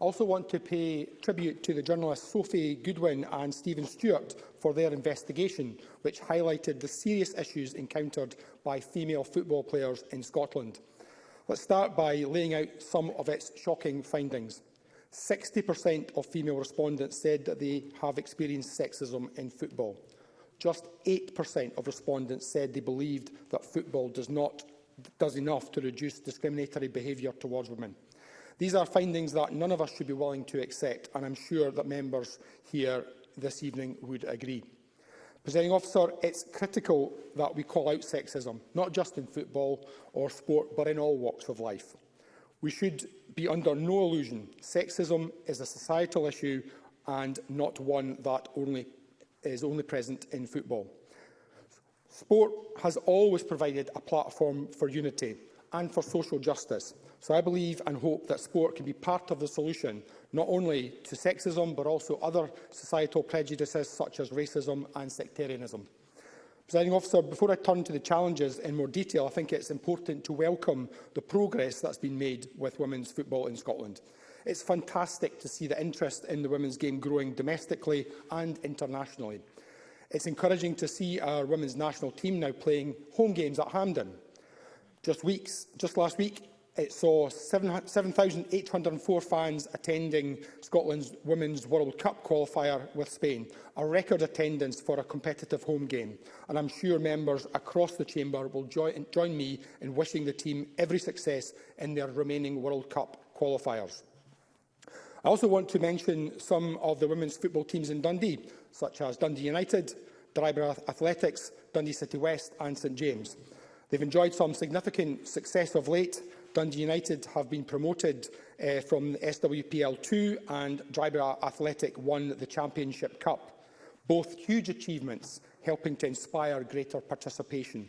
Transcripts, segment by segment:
I also want to pay tribute to the journalists Sophie Goodwin and Stephen Stewart for their investigation, which highlighted the serious issues encountered by female football players in Scotland. Let's start by laying out some of its shocking findings. 60% of female respondents said that they have experienced sexism in football. Just 8% of respondents said they believed that football does not does enough to reduce discriminatory behaviour towards women. These are findings that none of us should be willing to accept, and I'm sure that members here this evening would agree. Presiding officer, it's critical that we call out sexism, not just in football or sport, but in all walks of life. We should be under no illusion. Sexism is a societal issue and not one that only, is only present in football. Sport has always provided a platform for unity and for social justice. So I believe and hope that sport can be part of the solution, not only to sexism, but also other societal prejudices such as racism and sectarianism. Presiding officer, before I turn to the challenges in more detail, I think it's important to welcome the progress that's been made with women's football in Scotland. It's fantastic to see the interest in the women's game growing domestically and internationally. It's encouraging to see our women's national team now playing home games at Hampden. Just, weeks, just last week, It saw 7,804 fans attending Scotland's Women's World Cup qualifier with Spain, a record attendance for a competitive home game. And I'm sure members across the chamber will join, join me in wishing the team every success in their remaining World Cup qualifiers. I also want to mention some of the women's football teams in Dundee, such as Dundee United, Dryburgh Athletics, Dundee City West and St James. They've enjoyed some significant success of late, Dundee United have been promoted uh, from SWPL 2 and Dryburgh Athletic won the Championship Cup. Both huge achievements helping to inspire greater participation.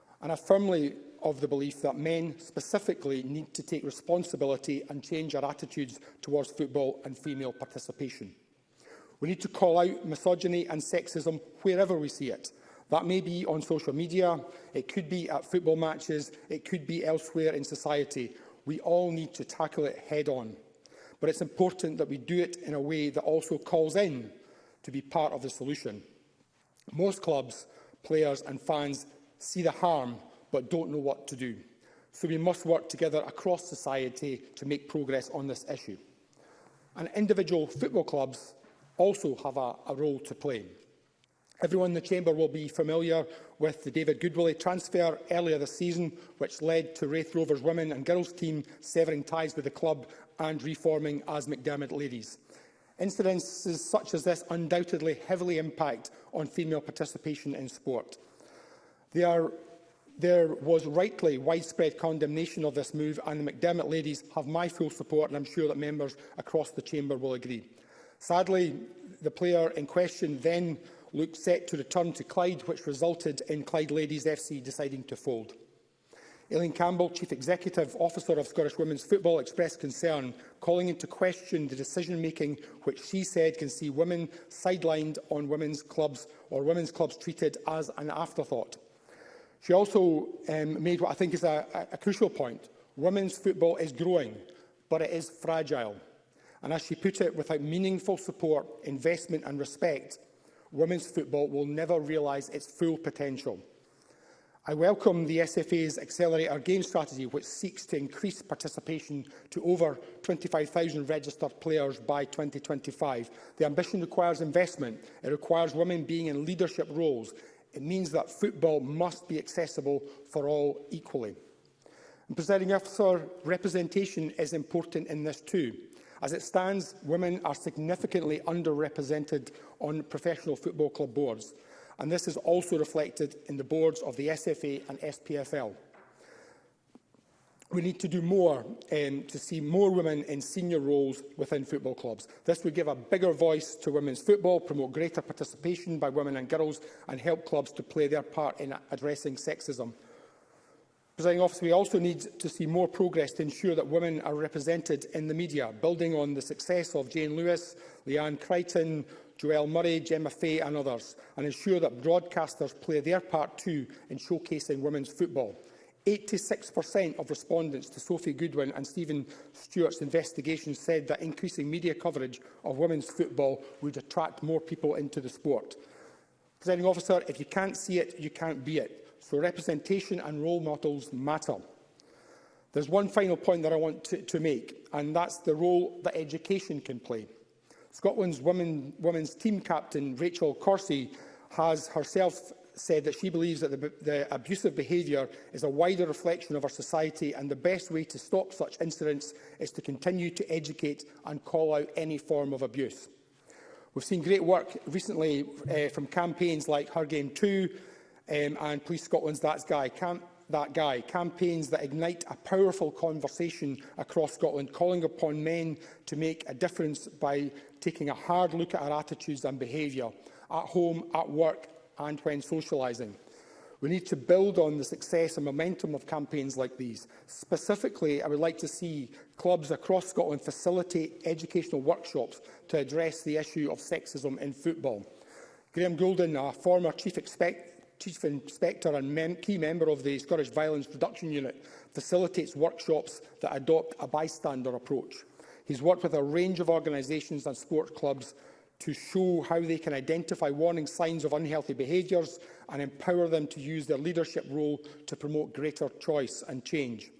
And I firmly of the belief that men specifically need to take responsibility and change our attitudes towards football and female participation. We need to call out misogyny and sexism wherever we see it, That may be on social media, it could be at football matches, it could be elsewhere in society. We all need to tackle it head on. But it's important that we do it in a way that also calls in to be part of the solution. Most clubs, players and fans see the harm but don't know what to do. So we must work together across society to make progress on this issue. And individual football clubs also have a, a role to play. Everyone in the chamber will be familiar with the David Goodwillie transfer earlier this season, which led to Wraith Rovers women and girls team severing ties with the club and reforming as McDermott ladies. Incidences such as this undoubtedly heavily impact on female participation in sport. There, there was rightly widespread condemnation of this move and the McDermott ladies have my full support and I'm sure that members across the chamber will agree. Sadly, the player in question then looks set to return to Clyde, which resulted in Clyde Ladies FC deciding to fold. Eileen Campbell, Chief Executive Officer of Scottish Women's Football, expressed concern, calling into question the decision-making which she said can see women sidelined on women's clubs or women's clubs treated as an afterthought. She also um, made what I think is a, a crucial point. Women's football is growing, but it is fragile. And as she put it, without meaningful support, investment and respect, women's football will never realise its full potential. I welcome the SFA's Accelerate Our Game strategy, which seeks to increase participation to over 25,000 registered players by 2025. The ambition requires investment. It requires women being in leadership roles. It means that football must be accessible for all equally. And presenting officer, representation is important in this too. As it stands, women are significantly underrepresented on professional football club boards, and this is also reflected in the boards of the SFA and SPFL. We need to do more um, to see more women in senior roles within football clubs. This would give a bigger voice to women's football, promote greater participation by women and girls, and help clubs to play their part in addressing sexism. Presiding officer, we also need to see more progress to ensure that women are represented in the media, building on the success of Jane Lewis, Leanne Crichton, Joelle Murray, Gemma Fay and others, and ensure that broadcasters play their part too in showcasing women's football. 86% of respondents to Sophie Goodwin and Stephen Stewart's investigation said that increasing media coverage of women's football would attract more people into the sport. Presiding officer, if you can't see it, you can't be it for representation and role models matter. There's one final point that I want to, to make, and that's the role that education can play. Scotland's women, women's team captain, Rachel Corsi, has herself said that she believes that the, the abusive behaviour is a wider reflection of our society and the best way to stop such incidents is to continue to educate and call out any form of abuse. We've seen great work recently uh, from campaigns like Her Game 2, um, and Police Scotland's That's Guy Camp that guy, campaigns that ignite a powerful conversation across Scotland, calling upon men to make a difference by taking a hard look at our attitudes and behaviour, at home, at work and when socialising. We need to build on the success and momentum of campaigns like these. Specifically, I would like to see clubs across Scotland facilitate educational workshops to address the issue of sexism in football. Graham Goulden, a former chief, expect Chief Inspector and mem key member of the Scottish Violence Reduction Unit, facilitates workshops that adopt a bystander approach. He's worked with a range of organisations and sports clubs to show how they can identify warning signs of unhealthy behaviours and empower them to use their leadership role to promote greater choice and change.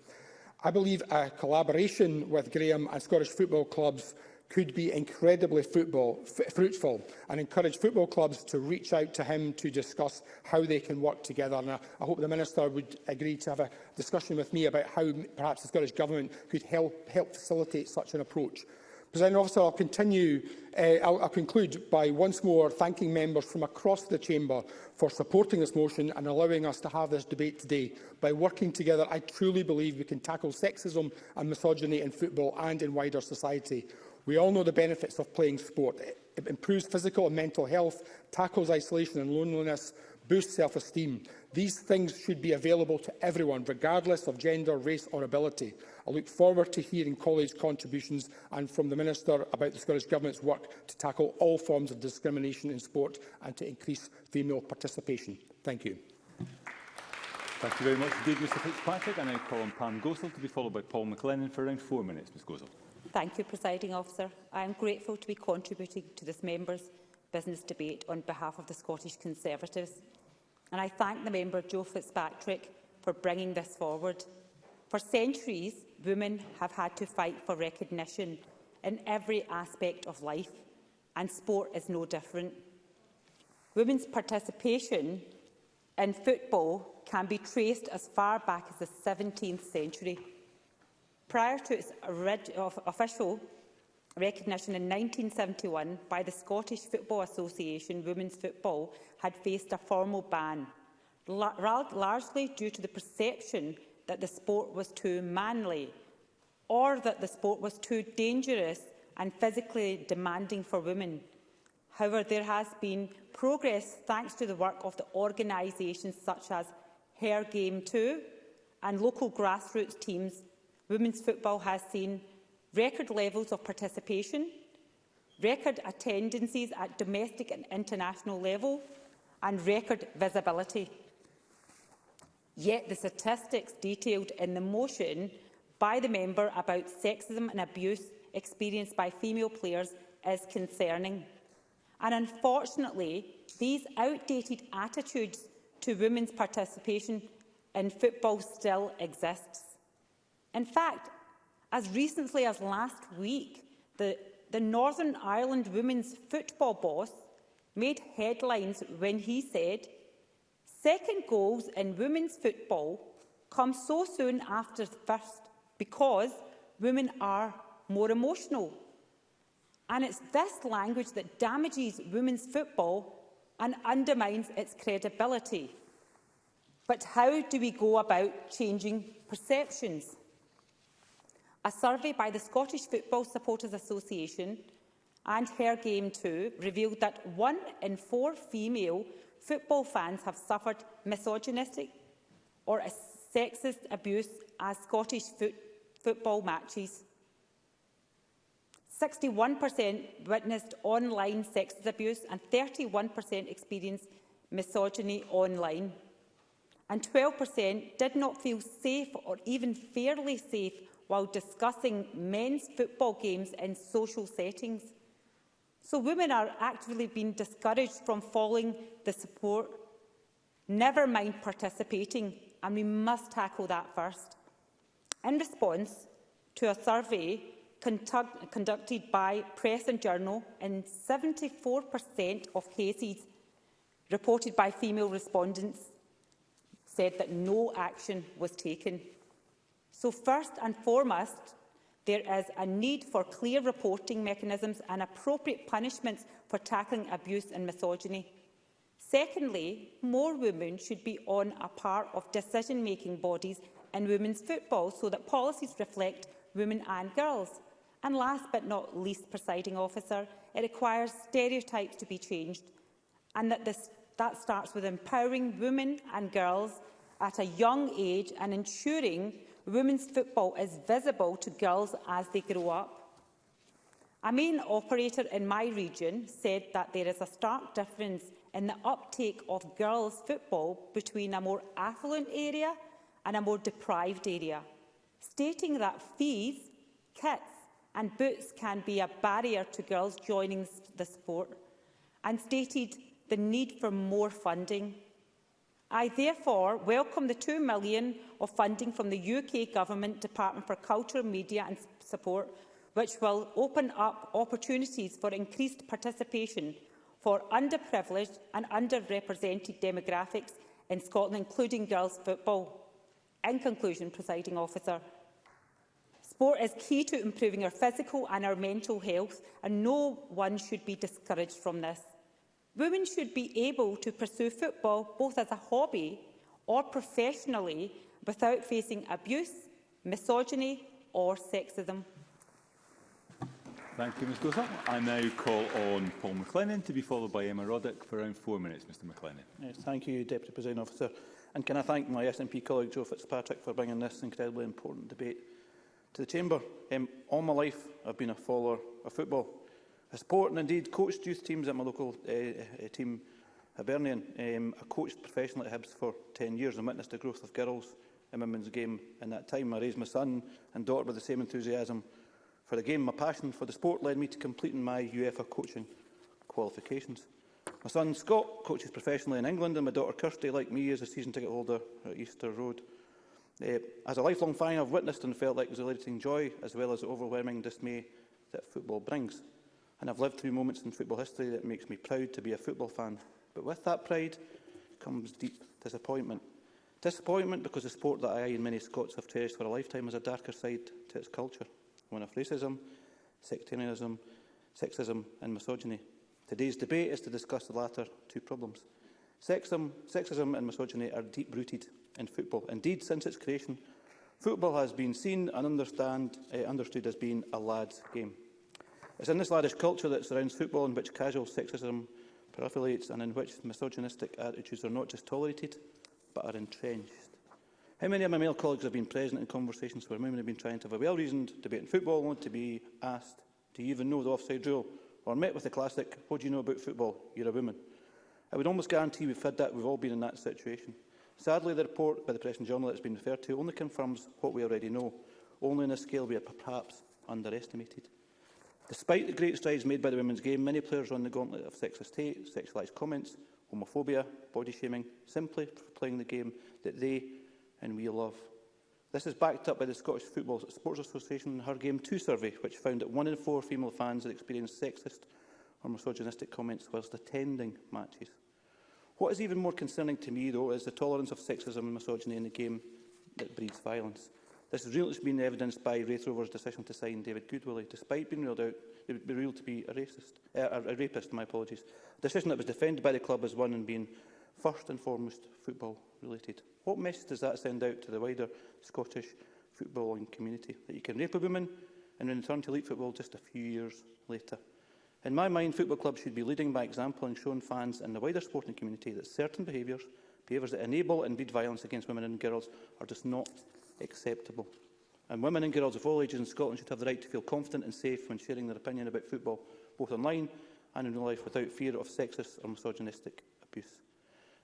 I believe a collaboration with Graham and Scottish football clubs could be incredibly football, fruitful and encourage football clubs to reach out to him to discuss how they can work together. And I, I hope the Minister would agree to have a discussion with me about how perhaps the Scottish Government could help, help facilitate such an approach. President Officer, I'll continue. Uh, I'll, I'll conclude by once more thanking members from across the chamber for supporting this motion and allowing us to have this debate today. By working together, I truly believe we can tackle sexism and misogyny in football and in wider society. We all know the benefits of playing sport. It improves physical and mental health, tackles isolation and loneliness, boosts self-esteem. These things should be available to everyone, regardless of gender, race or ability. I look forward to hearing colleagues' contributions and from the Minister about the Scottish Government's work to tackle all forms of discrimination in sport and to increase female participation. Thank you. Thank you very much indeed, Mr Fitzpatrick. I now call on Pam Gosell to be followed by Paul McLennan for around four minutes, Ms Gosell. Thank you, Presiding Officer. I am grateful to be contributing to this member's business debate on behalf of the Scottish Conservatives. And I thank the member, Joe Fitzpatrick, for bringing this forward. For centuries, women have had to fight for recognition in every aspect of life, and sport is no different. Women's participation in football can be traced as far back as the 17th century, Prior to its official recognition in 1971 by the Scottish Football Association, women's football had faced a formal ban, largely due to the perception that the sport was too manly or that the sport was too dangerous and physically demanding for women. However, there has been progress thanks to the work of the organisations such as Her Game 2 and local grassroots teams women's football has seen record levels of participation, record attendances at domestic and international level, and record visibility. Yet the statistics detailed in the motion by the member about sexism and abuse experienced by female players is concerning. And unfortunately, these outdated attitudes to women's participation in football still exists. In fact, as recently as last week, the, the Northern Ireland women's football boss made headlines when he said, second goals in women's football come so soon after the first because women are more emotional. And it's this language that damages women's football and undermines its credibility. But how do we go about changing perceptions? a survey by the Scottish Football Supporters Association and Her Game 2 revealed that one in four female football fans have suffered misogynistic or sexist abuse at Scottish foot football matches. 61% witnessed online sexist abuse and 31% experienced misogyny online. And 12% did not feel safe or even fairly safe while discussing men's football games in social settings. So women are actively being discouraged from following the support, never mind participating, and we must tackle that first. In response to a survey conducted by Press and Journal, in 74% of cases reported by female respondents said that no action was taken. So first and foremost, there is a need for clear reporting mechanisms and appropriate punishments for tackling abuse and misogyny. Secondly, more women should be on a part of decision-making bodies in women's football so that policies reflect women and girls. And last but not least, presiding officer, it requires stereotypes to be changed and that, this, that starts with empowering women and girls at a young age and ensuring women's football is visible to girls as they grow up. A main operator in my region said that there is a stark difference in the uptake of girls' football between a more affluent area and a more deprived area, stating that fees, kits and boots can be a barrier to girls joining the sport, and stated the need for more funding. I therefore welcome the 2 million of funding from the UK Government Department for Culture, Media and Support, which will open up opportunities for increased participation for underprivileged and underrepresented demographics in Scotland, including girls' football. In conclusion, presiding officer, sport is key to improving our physical and our mental health, and no one should be discouraged from this. Women should be able to pursue football both as a hobby or professionally without facing abuse, misogyny or sexism. Thank you, Ms Gosa. I now call on Paul McLennan to be followed by Emma Roddick for around four minutes. Mr McLennan. Yes, thank you, Deputy President Officer. And can I thank my SNP colleague Joe Fitzpatrick for bringing this incredibly important debate to the Chamber. Um, all my life, I've been a follower of football. I support and indeed coached youth teams at my local uh, team, Hibernian. Um, I coached professionally at Hibs for 10 years and witnessed the growth of girls in women's game in that time. I raised my son and daughter with the same enthusiasm for the game. My passion for the sport led me to completing my UEFA coaching qualifications. My son Scott coaches professionally in England and my daughter Kirsty, like me, is a season ticket holder at Easter Road. Uh, as a lifelong fan, I've witnessed and felt like exhilarating joy as well as the overwhelming dismay that football brings and I've lived through moments in football history that makes me proud to be a football fan. But with that pride comes deep disappointment. Disappointment because the sport that I and many Scots have cherished for a lifetime has a darker side to its culture, one of racism, sectarianism, sexism and misogyny. Today's debate is to discuss the latter two problems. Sexism, sexism and misogyny are deep-rooted in football. Indeed, since its creation, football has been seen and understand, uh, understood as being a lad's game. It's in this laddish culture that surrounds football in which casual sexism proliferates and in which misogynistic attitudes are not just tolerated, but are entrenched. How many of my male colleagues have been present in conversations where women have been trying to have a well-reasoned debate in football, want to be asked, do you even know the offside rule? Or met with the classic, what do you know about football? You're a woman. I would almost guarantee we've had that, we've all been in that situation. Sadly, the report by the Press and Journal that has been referred to only confirms what we already know, only on a scale we are perhaps underestimated. Despite the great strides made by the women's game, many players run the gauntlet of sexist hate, sexualised comments, homophobia, body shaming, simply for playing the game that they and we love. This is backed up by the Scottish Football Sports Association and Her Game 2 survey, which found that one in four female fans had experienced sexist or misogynistic comments whilst attending matches. What is even more concerning to me, though, is the tolerance of sexism and misogyny in the game that breeds violence. This is real. It's been evidenced by Wraith Rover's decision to sign David Goodwillie, despite being ruled out, they be ruled to be a racist, uh, a rapist. My apologies. A decision that was defended by the club as one and being first and foremost football related. What message does that send out to the wider Scottish footballing community? That you can rape a woman and then return to elite football just a few years later. In my mind, football clubs should be leading by example and showing fans and the wider sporting community that certain behaviours, behaviours that enable and breed violence against women and girls, are just not acceptable. And women and girls of all ages in Scotland should have the right to feel confident and safe when sharing their opinion about football, both online and in real life, without fear of sexist or misogynistic abuse.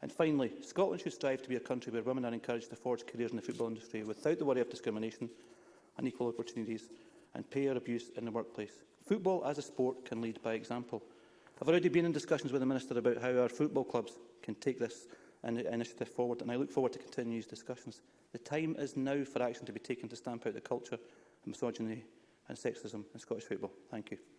And finally, Scotland should strive to be a country where women are encouraged to forge careers in the football industry without the worry of discrimination, unequal opportunities and pay abuse in the workplace. Football as a sport can lead by example. I've already been in discussions with the Minister about how our football clubs can take this initiative forward and I look forward to continuing these discussions. The time is now for action to be taken to stamp out the culture of misogyny and sexism in Scottish football. Thank you.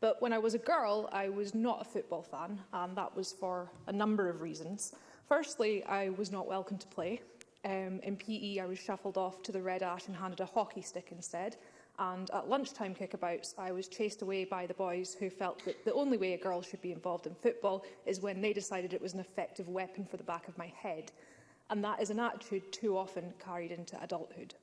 But when I was a girl, I was not a football fan, and that was for a number of reasons. Firstly, I was not welcome to play. Um, in PE, I was shuffled off to the Red Ash and handed a hockey stick instead. And at lunchtime kickabouts, I was chased away by the boys who felt that the only way a girl should be involved in football is when they decided it was an effective weapon for the back of my head. And that is an attitude too often carried into adulthood.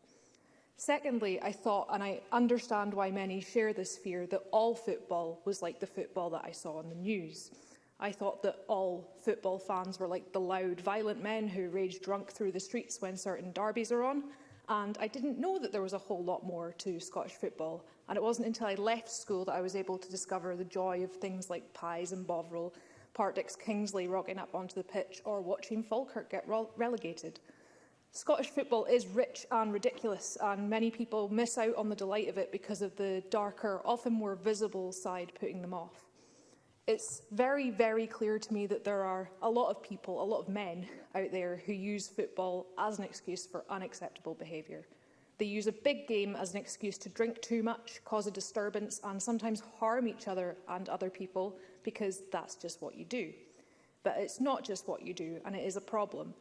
Secondly, I thought, and I understand why many share this fear, that all football was like the football that I saw on the news. I thought that all football fans were like the loud, violent men who rage drunk through the streets when certain derbies are on. And I didn't know that there was a whole lot more to Scottish football. And it wasn't until I left school that I was able to discover the joy of things like pies and Bovril, Partick's Kingsley rocking up onto the pitch, or watching Falkirk get relegated. Scottish football is rich and ridiculous, and many people miss out on the delight of it because of the darker, often more visible side putting them off. It's very, very clear to me that there are a lot of people, a lot of men out there who use football as an excuse for unacceptable behaviour. They use a big game as an excuse to drink too much, cause a disturbance and sometimes harm each other and other people because that's just what you do. But it's not just what you do and it is a problem.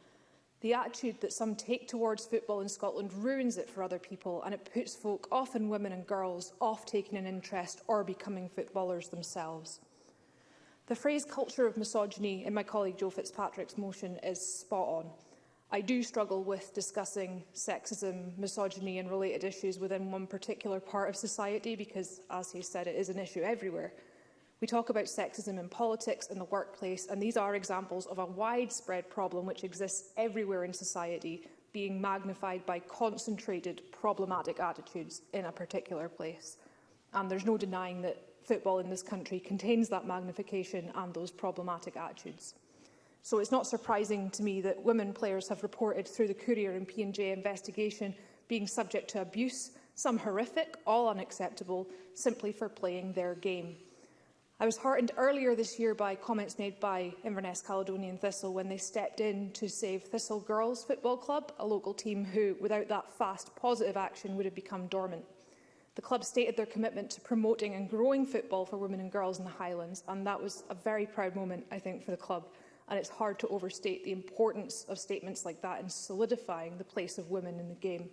The attitude that some take towards football in Scotland ruins it for other people and it puts folk, often women and girls, off taking an interest or becoming footballers themselves. The phrase culture of misogyny in my colleague Joe Fitzpatrick's motion is spot on. I do struggle with discussing sexism, misogyny and related issues within one particular part of society because, as he said, it is an issue everywhere. We talk about sexism in politics, and the workplace, and these are examples of a widespread problem which exists everywhere in society, being magnified by concentrated problematic attitudes in a particular place. And there's no denying that football in this country contains that magnification and those problematic attitudes. So it's not surprising to me that women players have reported through the Courier and P&J investigation being subject to abuse, some horrific, all unacceptable, simply for playing their game. I was heartened earlier this year by comments made by Inverness Caledonian Thistle when they stepped in to save Thistle Girls Football Club, a local team who, without that fast positive action, would have become dormant. The club stated their commitment to promoting and growing football for women and girls in the Highlands, and that was a very proud moment, I think, for the club. And it's hard to overstate the importance of statements like that in solidifying the place of women in the game.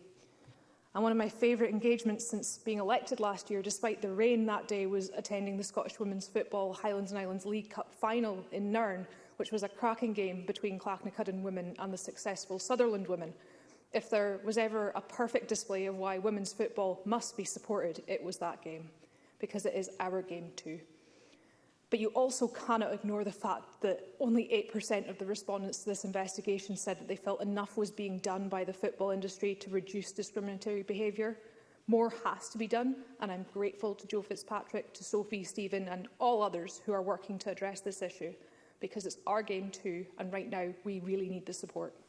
And one of my favourite engagements since being elected last year, despite the rain that day, was attending the Scottish Women's Football Highlands and Islands League Cup final in Nairn, which was a cracking game between Clacknacudden women and the successful Sutherland women. If there was ever a perfect display of why women's football must be supported, it was that game, because it is our game too. But you also cannot ignore the fact that only 8% of the respondents to this investigation said that they felt enough was being done by the football industry to reduce discriminatory behaviour. More has to be done, and I'm grateful to Joe Fitzpatrick, to Sophie, Stephen and all others who are working to address this issue, because it's our game too, and right now we really need the support.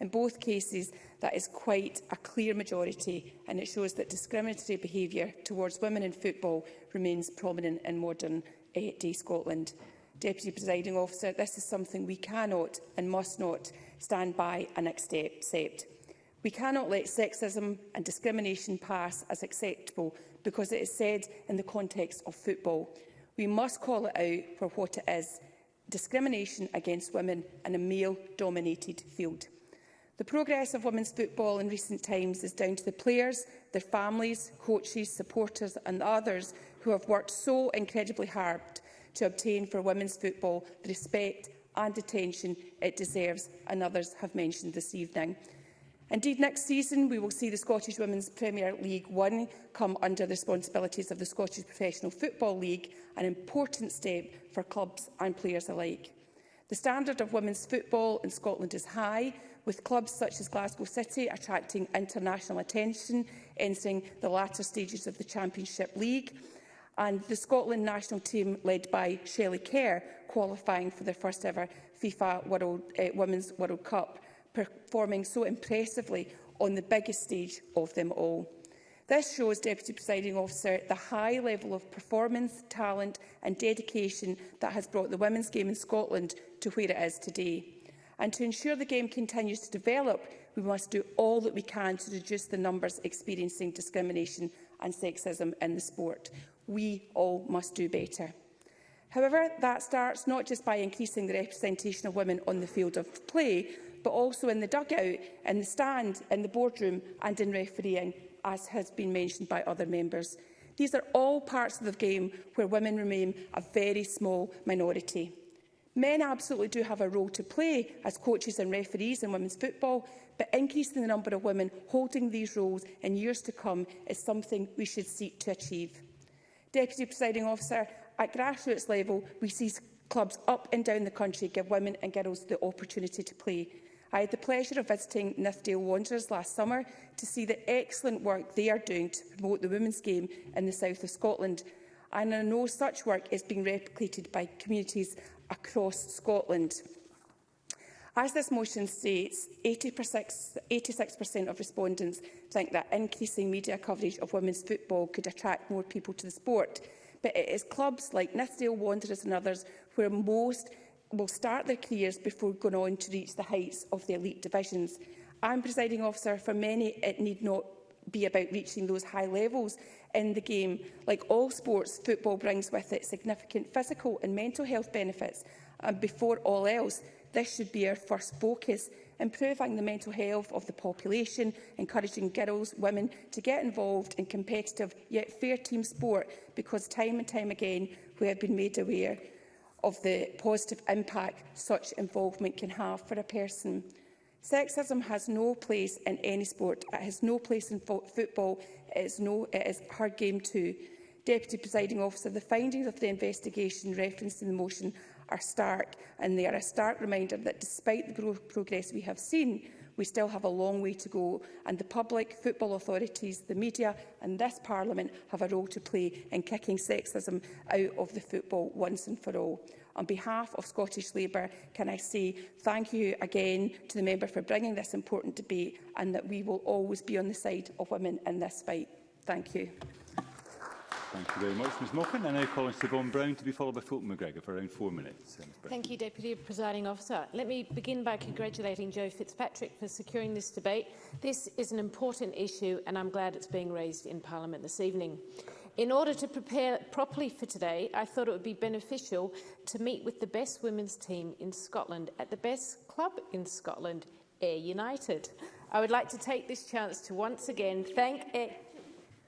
In both cases, that is quite a clear majority, and it shows that discriminatory behaviour towards women in football remains prominent in modern uh, day Scotland. Deputy Presiding Officer, this is something we cannot and must not stand by and accept. We cannot let sexism and discrimination pass as acceptable because it is said in the context of football. We must call it out for what it is, discrimination against women in a male-dominated field. The progress of women's football in recent times is down to the players, their families, coaches, supporters and others who have worked so incredibly hard to obtain for women's football the respect and attention it deserves, and others have mentioned this evening. Indeed, next season we will see the Scottish Women's Premier League 1 come under the responsibilities of the Scottish Professional Football League, an important step for clubs and players alike. The standard of women's football in Scotland is high, with clubs such as Glasgow City attracting international attention, entering the latter stages of the Championship League and the Scotland national team led by Shelley Kerr qualifying for their first ever FIFA World, uh, Women's World Cup, performing so impressively on the biggest stage of them all. This shows, Deputy Presiding Officer, the high level of performance, talent and dedication that has brought the women's game in Scotland to where it is today. And to ensure the game continues to develop, we must do all that we can to reduce the numbers experiencing discrimination and sexism in the sport. We all must do better. However, that starts not just by increasing the representation of women on the field of play, but also in the dugout, in the stand, in the boardroom and in refereeing, as has been mentioned by other members. These are all parts of the game where women remain a very small minority. Men absolutely do have a role to play as coaches and referees in women's football, but increasing the number of women holding these roles in years to come is something we should seek to achieve. Deputy Presiding Officer, at grassroots level, we see clubs up and down the country give women and girls the opportunity to play. I had the pleasure of visiting Nithdale Wanderers last summer to see the excellent work they are doing to promote the women's game in the south of Scotland. And I know such work is being replicated by communities across Scotland. As this motion states, 86% of respondents think that increasing media coverage of women's football could attract more people to the sport. But it is clubs like Nithsdale Wanderers and others where most will start their careers before going on to reach the heights of the elite divisions. I'm presiding officer, for many it need not be about reaching those high levels in the game. Like all sports, football brings with it significant physical and mental health benefits. And um, before all else, This should be our first focus, improving the mental health of the population, encouraging girls, women to get involved in competitive yet fair team sport, because time and time again we have been made aware of the positive impact such involvement can have for a person. Sexism has no place in any sport. It has no place in fo football. It is, no, it is her game too. Deputy Presiding Officer, the findings of the investigation referenced in the motion are stark, and they are a stark reminder that despite the progress we have seen, we still have a long way to go, and the public, football authorities, the media and this Parliament have a role to play in kicking sexism out of the football once and for all. On behalf of Scottish Labour, can I say thank you again to the member for bringing this important debate and that we will always be on the side of women in this fight. Thank you. Thank you very much, Ms Moffat. And now call on Siobhan Brown to be followed by Fulton McGregor for around four minutes. Uh, thank you, Deputy Presiding Officer. Let me begin by congratulating Joe Fitzpatrick for securing this debate. This is an important issue and I'm glad it's being raised in Parliament this evening. In order to prepare properly for today, I thought it would be beneficial to meet with the best women's team in Scotland at the best club in Scotland, Air United. I would like to take this chance to once again thank Air...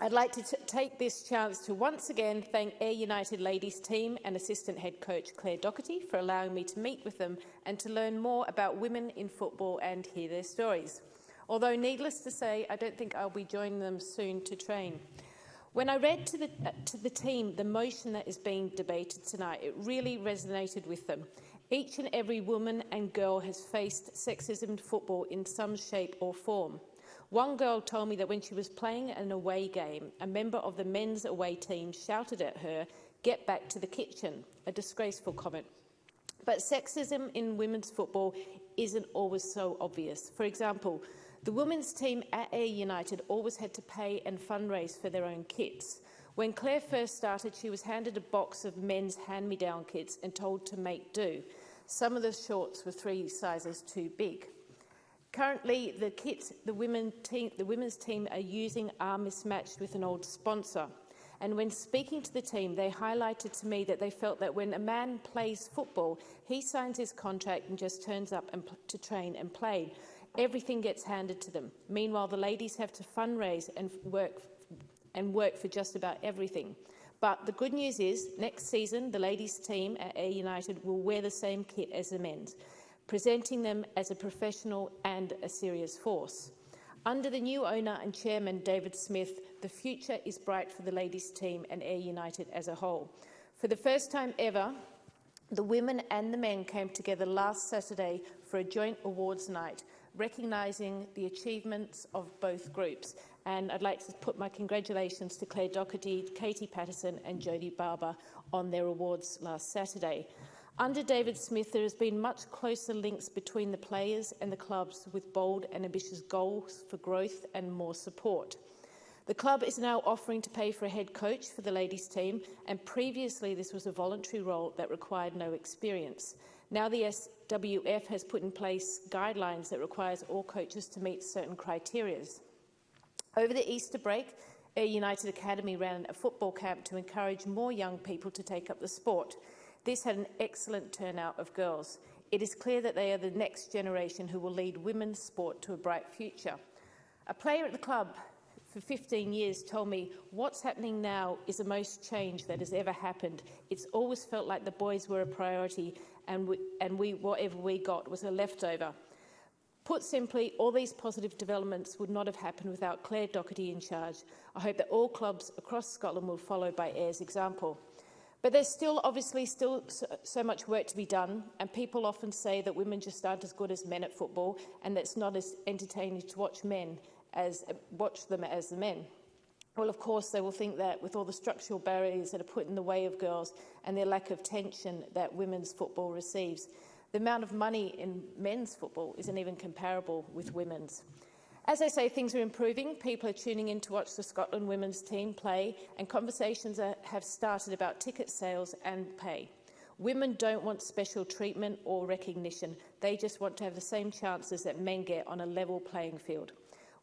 I'd like to take this chance to once again thank Air United Ladies team and assistant head coach Claire Docherty for allowing me to meet with them and to learn more about women in football and hear their stories although needless to say, I don't think I'll be joining them soon to train. When I read to the, uh, to the team the motion that is being debated tonight, it really resonated with them. Each and every woman and girl has faced sexism in football in some shape or form. One girl told me that when she was playing an away game, a member of the men's away team shouted at her, get back to the kitchen, a disgraceful comment. But sexism in women's football isn't always so obvious. For example, The women's team at Air United always had to pay and fundraise for their own kits. When Claire first started, she was handed a box of men's hand-me-down kits and told to make do. Some of the shorts were three sizes too big. Currently, the kits the, women team, the women's team are using are mismatched with an old sponsor. And when speaking to the team, they highlighted to me that they felt that when a man plays football, he signs his contract and just turns up and to train and play. Everything gets handed to them. Meanwhile, the ladies have to fundraise and work, and work for just about everything. But the good news is, next season, the ladies' team at Air United will wear the same kit as the men's, presenting them as a professional and a serious force. Under the new owner and chairman, David Smith, the future is bright for the ladies' team and Air United as a whole. For the first time ever, the women and the men came together last Saturday for a joint awards night recognising the achievements of both groups. And I'd like to put my congratulations to Claire Doherty, Katie Patterson and Jodie Barber on their awards last Saturday. Under David Smith, there has been much closer links between the players and the clubs with bold and ambitious goals for growth and more support. The club is now offering to pay for a head coach for the ladies' team, and previously this was a voluntary role that required no experience. Now the SWF has put in place guidelines that requires all coaches to meet certain criteria. Over the Easter break, Air United Academy ran a football camp to encourage more young people to take up the sport. This had an excellent turnout of girls. It is clear that they are the next generation who will lead women's sport to a bright future. A player at the club for 15 years told me what's happening now is the most change that has ever happened. It's always felt like the boys were a priority and, we, and we, whatever we got was a leftover. Put simply, all these positive developments would not have happened without Claire Doherty in charge. I hope that all clubs across Scotland will follow by Ayr's example. But there's still, obviously, still so much work to be done, and people often say that women just aren't as good as men at football, and that's not as entertaining to watch men as watch them as the men. Well, of course, they will think that with all the structural barriers that are put in the way of girls and their lack of tension that women's football receives, the amount of money in men's football isn't even comparable with women's. As I say, things are improving. People are tuning in to watch the Scotland women's team play and conversations are, have started about ticket sales and pay. Women don't want special treatment or recognition. They just want to have the same chances that men get on a level playing field.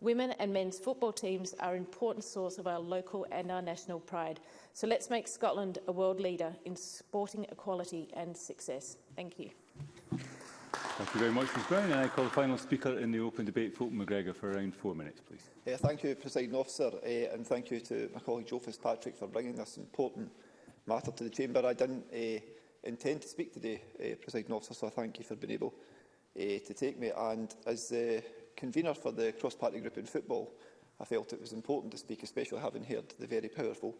Women and men's football teams are an important source of our local and our national pride. So let's make Scotland a world leader in sporting equality and success. Thank you. Thank you very much, Ms Brown. And I call the final speaker in the open debate, Fulton McGregor, for around four minutes, please. Yeah, thank you, President Officer, uh, and thank you to my colleague Joe Fitzpatrick for bringing this important matter to the Chamber. I didn't uh, intend to speak today, uh, eh, President Officer, so thank you for being able uh, to take me. And as uh, convener for the cross-party group in football, I felt it was important to speak, especially having heard the very powerful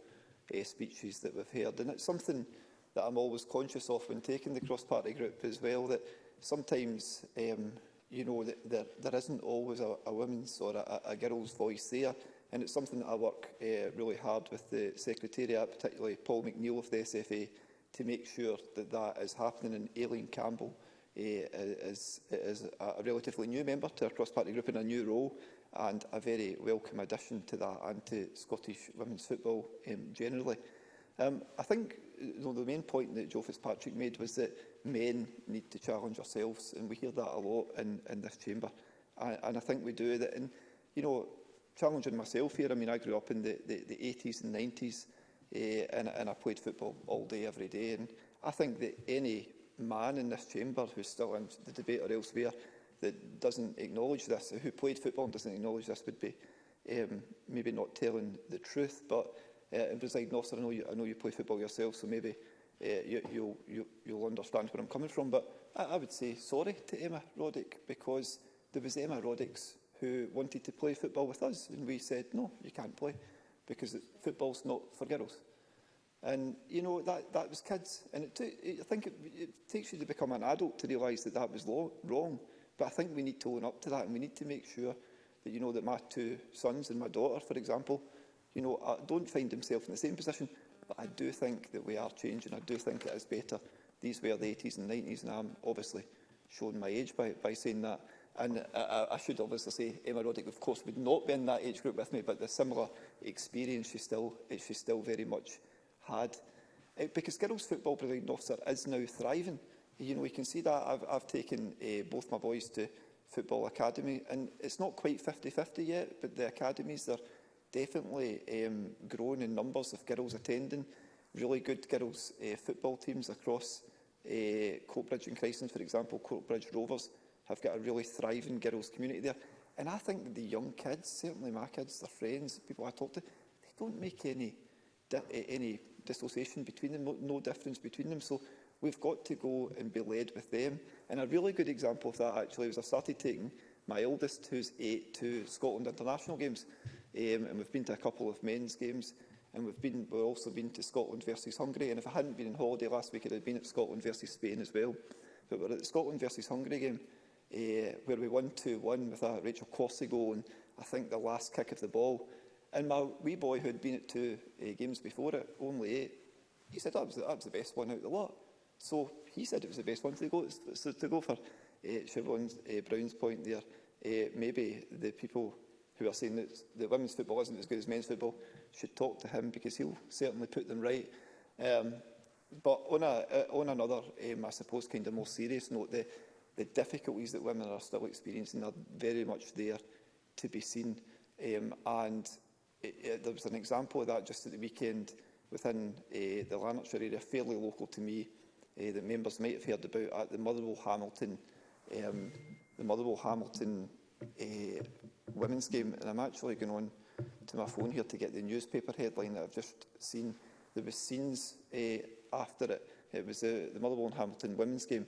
uh, speeches that we've heard. And it's something that I'm always conscious of when taking the cross-party group as well, that sometimes, um, you know, that there, there isn't always a, a woman's or a, a girl's voice there. And it's something that I work uh, really hard with the Secretariat, particularly Paul McNeill of the SFA, to make sure that that is happening. And Aileen Campbell is, is a relatively new member to our cross-party group in a new role and a very welcome addition to that and to Scottish women's football um, generally. Um, I think you know, the main point that Joe Fitzpatrick made was that men need to challenge ourselves, and we hear that a lot in, in this chamber. And, and I think we do that. And, you know, challenging myself here, I mean, I grew up in the, the, the 80s and 90s, uh, eh, and, and I played football all day, every day. And I think that any man in this chamber who's still in the debate or elsewhere that doesn't acknowledge this, who played football and doesn't acknowledge this, would be um, maybe not telling the truth. But uh, in presiding officer, I know you, I know you play football yourself, so maybe uh, you, you'll, you, you'll understand where I'm coming from. But I, I would say sorry to Emma Roddick because there was Emma Roddicks who wanted to play football with us, and we said no, you can't play because football's not for girls. And, you know, that, that was kids. And it took, I think it, it takes you to become an adult to realise that that was law, wrong. But I think we need to own up to that and we need to make sure that, you know, that my two sons and my daughter, for example, you know, I uh, don't find themselves in the same position. But I do think that we are changing. I do think it is better. These were the 80s and 90s, and I'm obviously showing my age by, by saying that. And I, uh, uh, I should obviously say Emma Roddick, of course, would not be in that age group with me, but the similar experience, she's still, she's still very much had. Uh, because girls' football North officer is now thriving. You know, we can see that. I've, I've taken uh, both my boys to Football Academy, and it's not quite 50-50 yet, but the academies are definitely um, growing in numbers of girls attending. Really good girls' uh, football teams across uh, Coatbridge and Christens, for example, Coatbridge Rovers have got a really thriving girls' community there. And I think the young kids, certainly my kids, their friends, people I talk to, they don't make any, any dissociation between them, no difference between them. So we've got to go and be led with them. And a really good example of that actually was I started taking my eldest, who's eight, to Scotland international games, um, and we've been to a couple of men's games, and we've been we've also been to Scotland versus Hungary. And if I hadn't been on holiday last week, I'd have been at Scotland versus Spain as well. But we're at the Scotland versus Hungary game, uh, where we won 2-1 with a uh, Rachel Corsi goal, and I think the last kick of the ball. And my wee boy, who had been at two uh, games before it, only eight, he said that was, the, that was the best one out of the lot. So he said it was the best one to go, so to go for. Uh, eh, Siobhan's, uh, eh, Brown's point there, uh, maybe the people who are saying that, that women's football isn't as good as men's football should talk to him because he'll certainly put them right. Um, but on, a, uh, on another, um, I suppose, kind of more serious note, the, the difficulties that women are still experiencing are very much there to be seen. Um, and it, it, there was an example of that just at the weekend within uh, the Lanarkshire area, fairly local to me, uh, that members might have heard about at the Motherwell Hamilton, um, the Motherwell Hamilton uh, women's game. And I'm actually going on to my phone here to get the newspaper headline that I've just seen. There were scenes uh, after it. It was uh, the Motherwell and Hamilton women's game.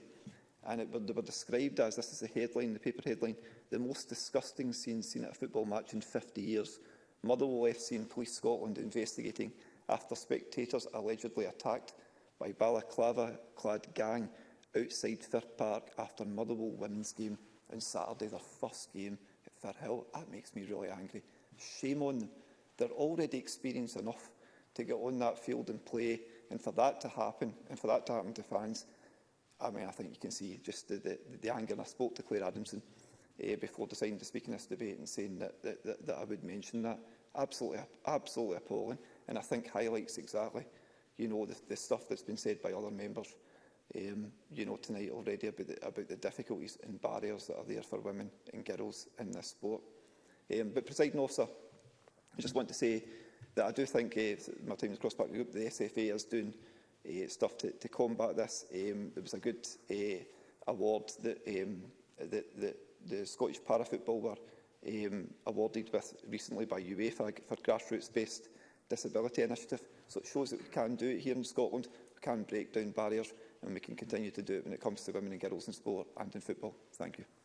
And it, were, they were described as, this is the headline, the paper headline, the most disgusting scene seen at a football match in 50 years. Motherwell FC and Police Scotland investigating after spectators allegedly attacked by balaclava-clad gang outside Firth Park after Motherwell women's game on Saturday, their first game at Firth Hill. That makes me really angry. Shame on them. They're already experienced enough to get on that field and play, and for that to happen, and for that to happen to fans, I mean, I think you can see just the, the, the anger. And I spoke to Claire Adamson uh, before deciding to speak in this debate and saying that, that, that, that I would mention that. Absolutely, absolutely appalling. And I think highlights exactly, you know, the, the stuff that's been said by other members, um, you know, tonight already about the, about the difficulties and barriers that are there for women and girls in this sport. Um, but, presiding officer, I just want to say that I do think uh, my time is cross-party group, the SFA is doing uh, stuff to, to combat this. Um, there was a good uh, award that, um, that, that the Scottish para football were um, awarded with recently by UEFA for grassroots-based disability initiative. So it shows that we can do it here in Scotland, we can break down barriers and we can continue to do it when it comes to women and girls in sport and in football. Thank you.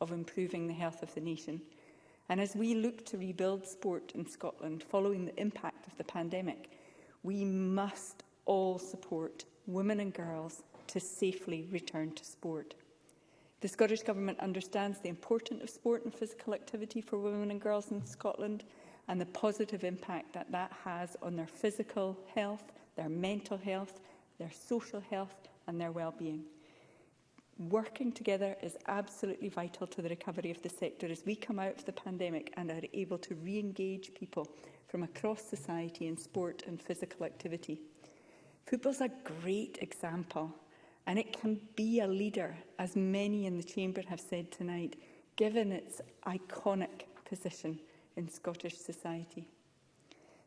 of improving the health of the nation. And as we look to rebuild sport in Scotland following the impact of the pandemic, we must all support women and girls to safely return to sport. The Scottish Government understands the importance of sport and physical activity for women and girls in Scotland and the positive impact that that has on their physical health, their mental health their social health and their well-being. Working together is absolutely vital to the recovery of the sector as we come out of the pandemic and are able to re-engage people from across society in sport and physical activity. Football's a great example and it can be a leader, as many in the Chamber have said tonight, given its iconic position in Scottish society.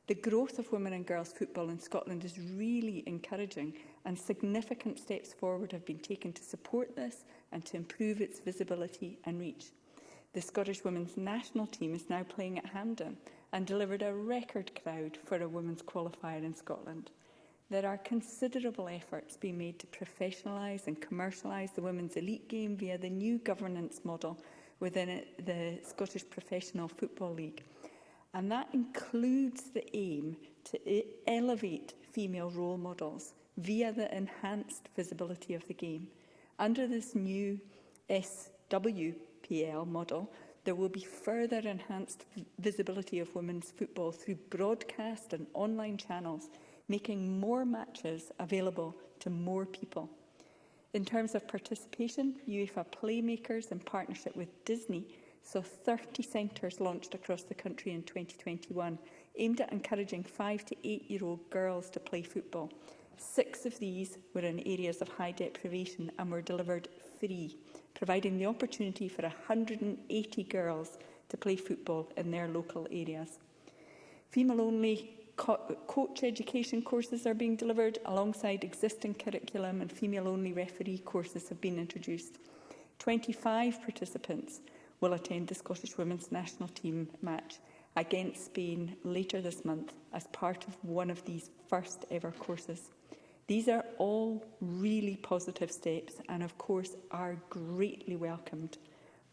The growth of women and girls football in Scotland is really encouraging and significant steps forward have been taken to support this and to improve its visibility and reach. The Scottish women's national team is now playing at Hampden and delivered a record crowd for a women's qualifier in Scotland. There are considerable efforts being made to professionalise and commercialise the women's elite game via the new governance model within the Scottish Professional Football League – and that includes the aim to e-, elevate female role models via the enhanced visibility of the game. Under this new SWPL model, there will be further enhanced visibility of women's football through broadcast and online channels, making more matches available to more people. In terms of participation, UEFA Playmakers, in partnership with Disney, So 30 centres launched across the country in 2021, aimed at encouraging 5 to 8-year-old girls to play football. Six of these were in areas of high deprivation and were delivered free, providing the opportunity for 180 girls to play football in their local areas. Female-only co coach education courses are being delivered alongside existing curriculum and female-only referee courses have been introduced. 25 participants will attend the Scottish Women's National Team match against Spain later this month as part of one of these first ever courses. These are all really positive steps and of course are greatly welcomed.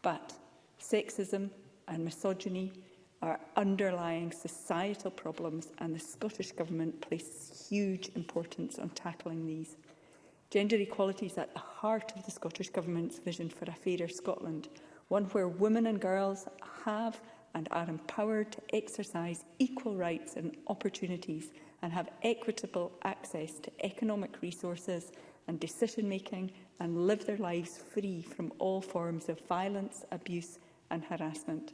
But sexism and misogyny are underlying societal problems and the Scottish Government places huge importance on tackling these. Gender equality is at the heart of the Scottish Government's vision for a fairer Scotland, one where women and girls have and are empowered to exercise equal rights and opportunities and have equitable access to economic resources and decision-making and live their lives free from all forms of violence, abuse and harassment.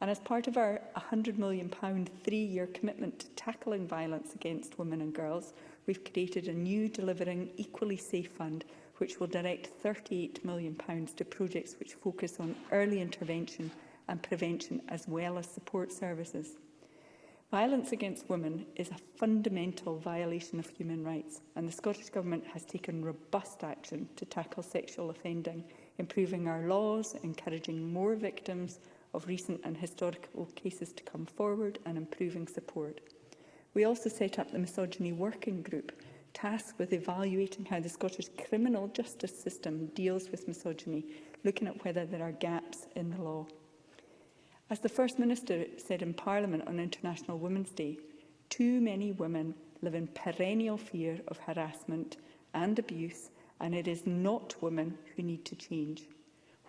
And as part of our £100 million three-year commitment to tackling violence against women and girls, we've created a new Delivering Equally Safe Fund which will direct £38 million to projects which focus on early intervention and prevention as well as support services. Violence against women is a fundamental violation of human rights and the Scottish Government has taken robust action to tackle sexual offending, improving our laws, encouraging more victims of recent and historical cases to come forward and improving support. We also set up the Misogyny Working Group, tasked with evaluating how the Scottish criminal justice system deals with misogyny, looking at whether there are gaps in the law. As the First Minister said in Parliament on International Women's Day, too many women live in perennial fear of harassment and abuse, and it is not women who need to change.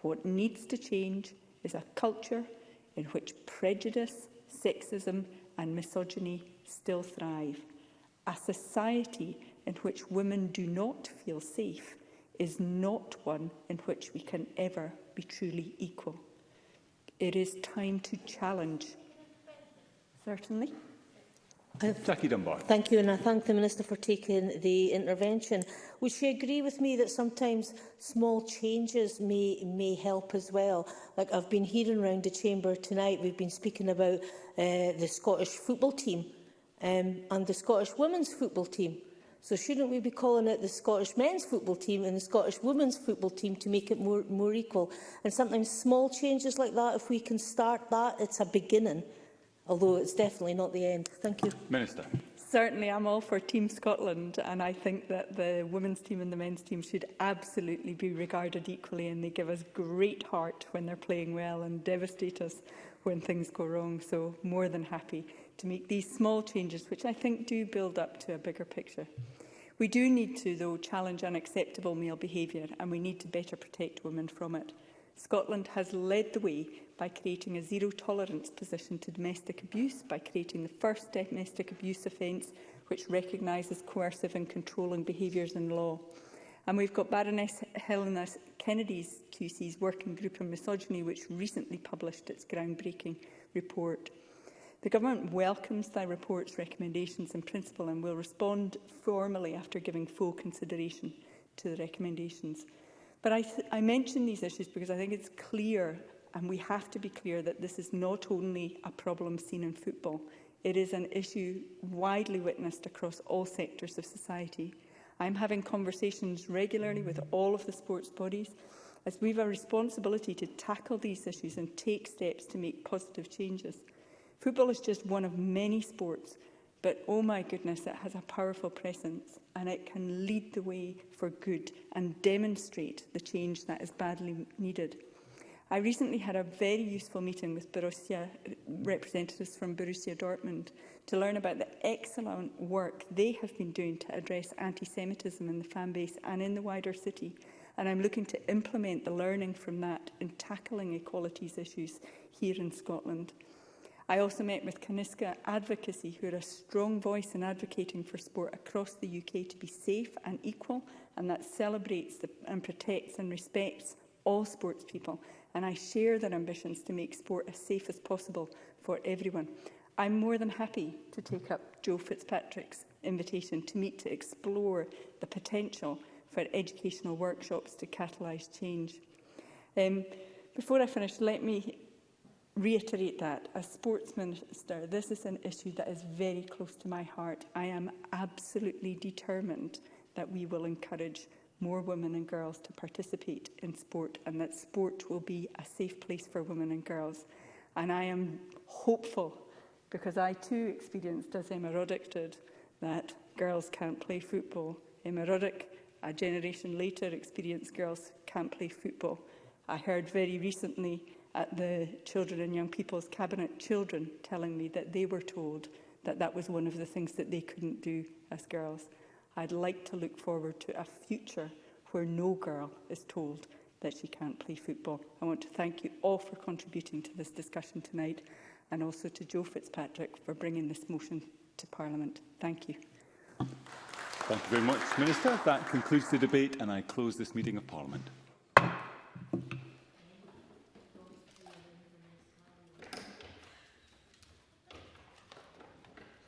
What needs to change is a culture in which prejudice, sexism and misogyny still thrive. A society in which women do not feel safe is not one in which we can ever be truly equal. It is time to challenge. Certainly. Uh, Jackie Dunbar. Thank you, and I thank the Minister for taking the intervention. Would she agree with me that sometimes small changes may, may help as well? Like I've been hearing around the Chamber tonight, we've been speaking about uh, the Scottish football team um, and the Scottish women's football team. So shouldn't we be calling out the Scottish men's football team and the Scottish women's football team to make it more, more equal? And sometimes small changes like that, if we can start that, it's a beginning although it's definitely not the end. Thank you. Minister. Certainly, I'm all for Team Scotland, and I think that the women's team and the men's team should absolutely be regarded equally, and they give us great heart when they're playing well and devastate us when things go wrong. So, more than happy to make these small changes, which I think do build up to a bigger picture. We do need to, though, challenge unacceptable male behaviour, and we need to better protect women from it. Scotland has led the way by creating a zero-tolerance position to domestic abuse, by creating the first domestic abuse offence, which recognises coercive and controlling behaviours in law. And we've got Baroness Helena Kennedy's QC's Working Group on Misogyny, which recently published its groundbreaking report. The Government welcomes the report's recommendations in principle and will respond formally after giving full consideration to the recommendations. But I, I mention these issues because I think it's clear, and we have to be clear, that this is not only a problem seen in football. It is an issue widely witnessed across all sectors of society. I'm having conversations regularly with all of the sports bodies as we have a responsibility to tackle these issues and take steps to make positive changes. Football is just one of many sports But oh my goodness, it has a powerful presence and it can lead the way for good and demonstrate the change that is badly needed. I recently had a very useful meeting with Borussia uh, representatives from Borussia Dortmund to learn about the excellent work they have been doing to address anti-Semitism in the fan base and in the wider city. And I'm looking to implement the learning from that in tackling equalities issues here in Scotland. I also met with Kaniska Advocacy, who are a strong voice in advocating for sport across the UK to be safe and equal, and that celebrates the, and protects and respects all sports people. And I share their ambitions to make sport as safe as possible for everyone. I'm more than happy to take up Joe Fitzpatrick's invitation to meet to explore the potential for educational workshops to catalyse change. Um, before I finish, let me reiterate that. As sports minister, this is an issue that is very close to my heart. I am absolutely determined that we will encourage more women and girls to participate in sport and that sport will be a safe place for women and girls. And I am hopeful, because I too experienced, as Emma Roddick did, that girls can't play football. Emma Roddick, a generation later, experienced girls can't play football. I heard very recently at the Children and Young People's Cabinet children telling me that they were told that that was one of the things that they couldn't do as girls. I'd like to look forward to a future where no girl is told that she can't play football. I want to thank you all for contributing to this discussion tonight and also to Joe Fitzpatrick for bringing this motion to Parliament. Thank you. Thank you very much, Minister. That concludes the debate and I close this meeting of Parliament.